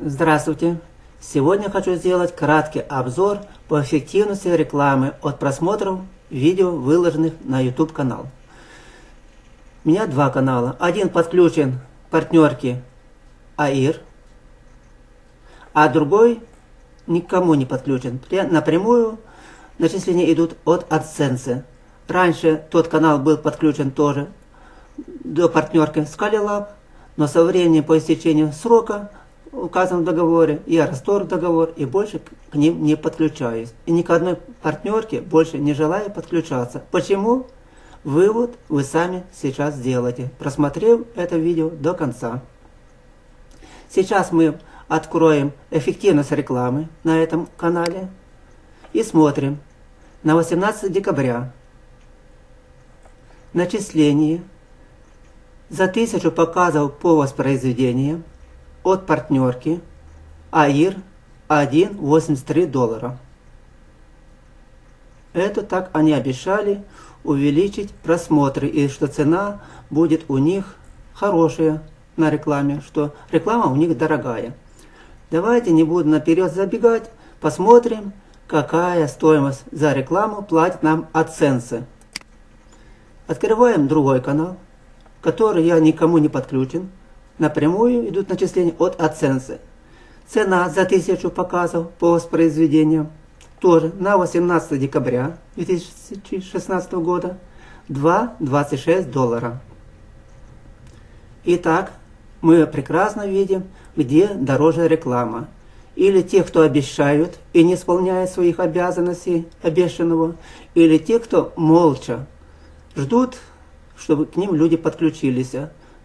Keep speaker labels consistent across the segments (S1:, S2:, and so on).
S1: Здравствуйте! Сегодня хочу сделать краткий обзор по эффективности рекламы от просмотров видео, выложенных на YouTube канал. У меня два канала. Один подключен к партнерке АИР, а другой никому не подключен. Напрямую начисления идут от AdSense. Раньше тот канал был подключен тоже до партнерки Scalilab, но со временем по истечению срока указан в договоре, я расторг договор и больше к ним не подключаюсь. И ни к одной партнерке больше не желаю подключаться. Почему? Вывод вы сами сейчас сделаете, просмотрев это видео до конца. Сейчас мы откроем эффективность рекламы на этом канале и смотрим на 18 декабря начисление за тысячу показов по воспроизведениям от партнерки АИР 1,83 доллара. Это так они обещали увеличить просмотры и что цена будет у них хорошая на рекламе, что реклама у них дорогая. Давайте не буду наперед забегать, посмотрим, какая стоимость за рекламу платит нам AdSense. Открываем другой канал, который я никому не подключен напрямую идут начисления от оценки. Цена за тысячу показов по воспроизведениям тоже на 18 декабря 2016 года 2,26 доллара. Итак, мы прекрасно видим, где дороже реклама. Или те, кто обещают и не исполняют своих обязанностей обещанного, или те, кто молча ждут, чтобы к ним люди подключились.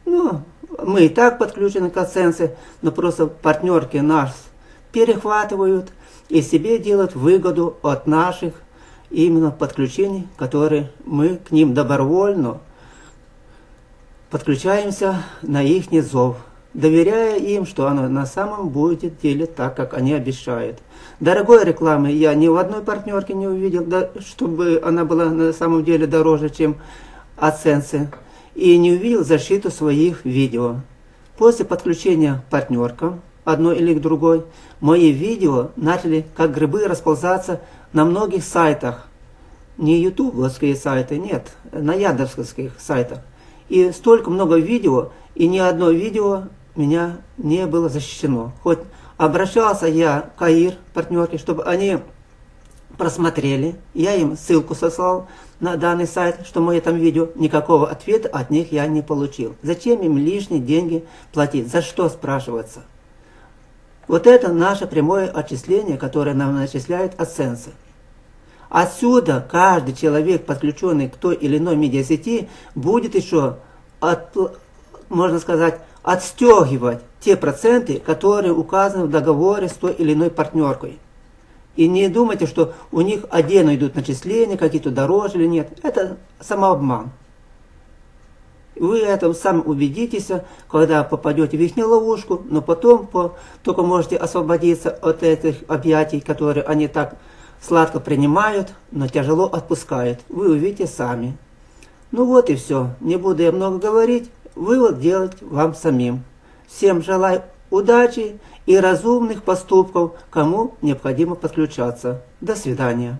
S1: Ну, мы и так подключены к оценке, но просто партнерки нас перехватывают и себе делают выгоду от наших именно подключений, которые мы к ним добровольно подключаемся на их зов, доверяя им, что оно на самом будет деле так, как они обещают. Дорогой рекламы я ни в одной партнерке не увидел, да, чтобы она была на самом деле дороже, чем оценцы и не увидел защиту своих видео. После подключения партнеркам, одной или к другой, мои видео начали как грибы расползаться на многих сайтах. Не ютубовские сайты, нет, на яндексовских сайтах. И столько много видео, и ни одно видео меня не было защищено. Хоть обращался я к АИР, партнерке, чтобы они просмотрели, я им ссылку сослал на данный сайт, что мы там видео, никакого ответа от них я не получил. Зачем им лишние деньги платить? За что спрашиваться? Вот это наше прямое отчисление, которое нам начисляет AdSense. Отсюда каждый человек, подключенный к той или иной медиасети, будет еще, от, можно сказать, отстегивать те проценты, которые указаны в договоре с той или иной партнеркой. И не думайте, что у них отдельно идут начисления, какие-то дороже или нет. Это самообман. Вы этом сами убедитесь, когда попадете в их ловушку, но потом по, только можете освободиться от этих объятий, которые они так сладко принимают, но тяжело отпускают. Вы увидите сами. Ну вот и все. Не буду я много говорить. Вывод делать вам самим. Всем желаю удачи и разумных поступков, кому необходимо подключаться. До свидания.